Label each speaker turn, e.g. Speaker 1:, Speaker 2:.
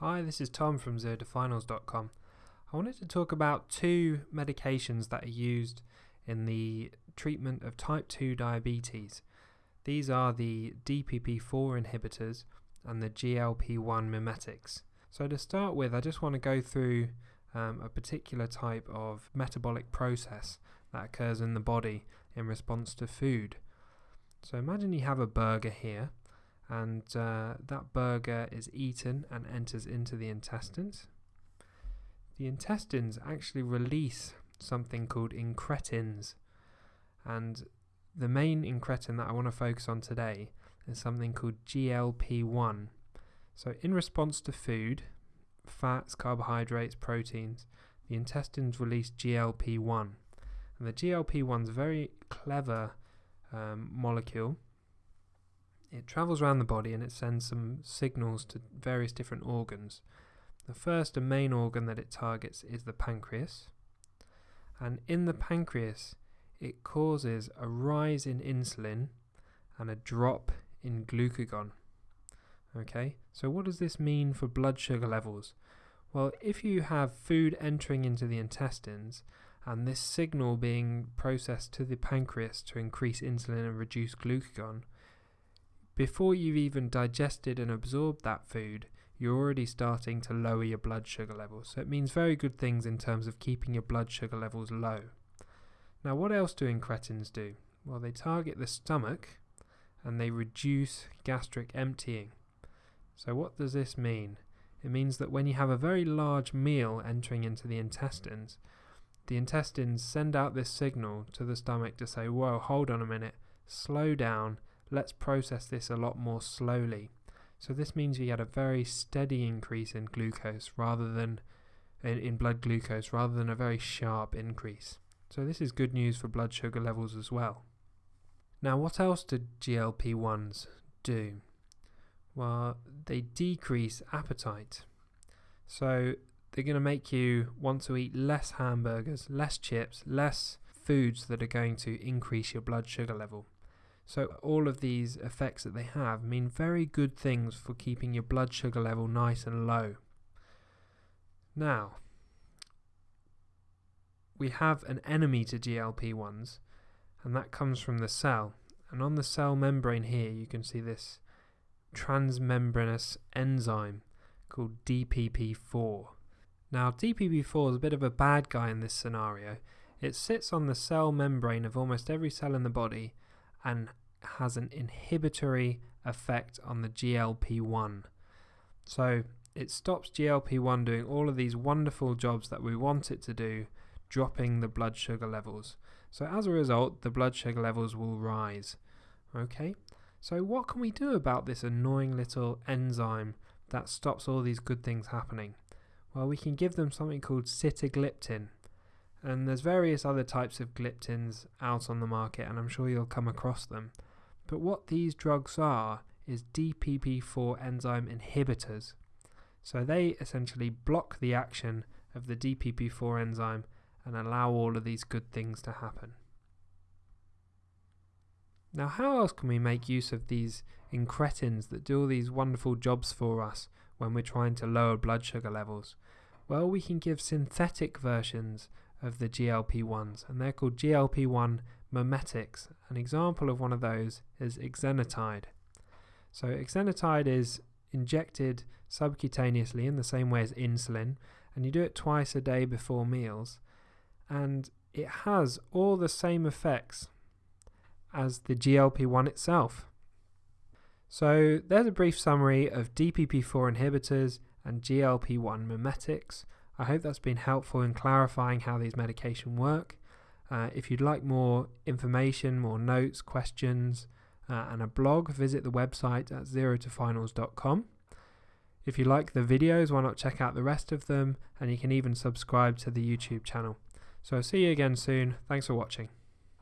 Speaker 1: Hi, this is Tom from ZeroToFinals.com. I wanted to talk about two medications that are used in the treatment of type 2 diabetes. These are the DPP4 inhibitors and the GLP1 mimetics. So, to start with, I just want to go through um, a particular type of metabolic process that occurs in the body in response to food. So, imagine you have a burger here and uh, that burger is eaten and enters into the intestines. The intestines actually release something called incretins, and the main incretin that I want to focus on today is something called GLP 1. So, in response to food, fats, carbohydrates, proteins, the intestines release GLP 1. And the GLP 1 is a very clever um, molecule it travels around the body and it sends some signals to various different organs. The first and main organ that it targets is the pancreas. And in the pancreas, it causes a rise in insulin and a drop in glucagon. Okay, so what does this mean for blood sugar levels? Well, if you have food entering into the intestines and this signal being processed to the pancreas to increase insulin and reduce glucagon, before you've even digested and absorbed that food, you're already starting to lower your blood sugar levels. So it means very good things in terms of keeping your blood sugar levels low. Now, what else do incretins do? Well, they target the stomach and they reduce gastric emptying. So, what does this mean? It means that when you have a very large meal entering into the intestines, the intestines send out this signal to the stomach to say, Whoa, hold on a minute, slow down, let's process this a lot more slowly. So this means we had a very steady increase in glucose rather than in, in blood glucose rather than a very sharp increase. So this is good news for blood sugar levels as well. Now what else do GLP-1s do? Well, they decrease appetite. So they're going to make you want to eat less hamburgers, less chips, less foods that are going to increase your blood sugar level. So, all of these effects that they have mean very good things for keeping your blood sugar level nice and low. Now, we have an enemy to GLP 1s, and that comes from the cell. And on the cell membrane here, you can see this transmembranous enzyme called DPP4. Now, DPP4 is a bit of a bad guy in this scenario. It sits on the cell membrane of almost every cell in the body and has an inhibitory effect on the GLP 1. So it stops GLP 1 doing all of these wonderful jobs that we want it to do, dropping the blood sugar levels. So as a result, the blood sugar levels will rise. Okay, so what can we do about this annoying little enzyme that stops all these good things happening? Well, we can give them something called sitagliptin. And there's various other types of gliptins out on the market, and I'm sure you'll come across them. But what these drugs are is DPP4 enzyme inhibitors. So they essentially block the action of the DPP4 enzyme and allow all of these good things to happen. Now, how else can we make use of these incretins that do all these wonderful jobs for us when we're trying to lower blood sugar levels? Well, we can give synthetic versions of the GLP 1s, and they're called GLP 1 mimetics. An example of one of those is exenatide. So, exenatide is injected subcutaneously in the same way as insulin, and you do it twice a day before meals, and it has all the same effects as the GLP 1 itself. So, there's a brief summary of DPP4 inhibitors and GLP 1 mimetics. I hope that's been helpful in clarifying how these medications work. Uh, if you'd like more information, more notes, questions, uh, and a blog, visit the website at zerotofinals.com. If you like the videos, why not check out the rest of them? And you can even subscribe to the YouTube channel. So, see you again soon. Thanks for watching.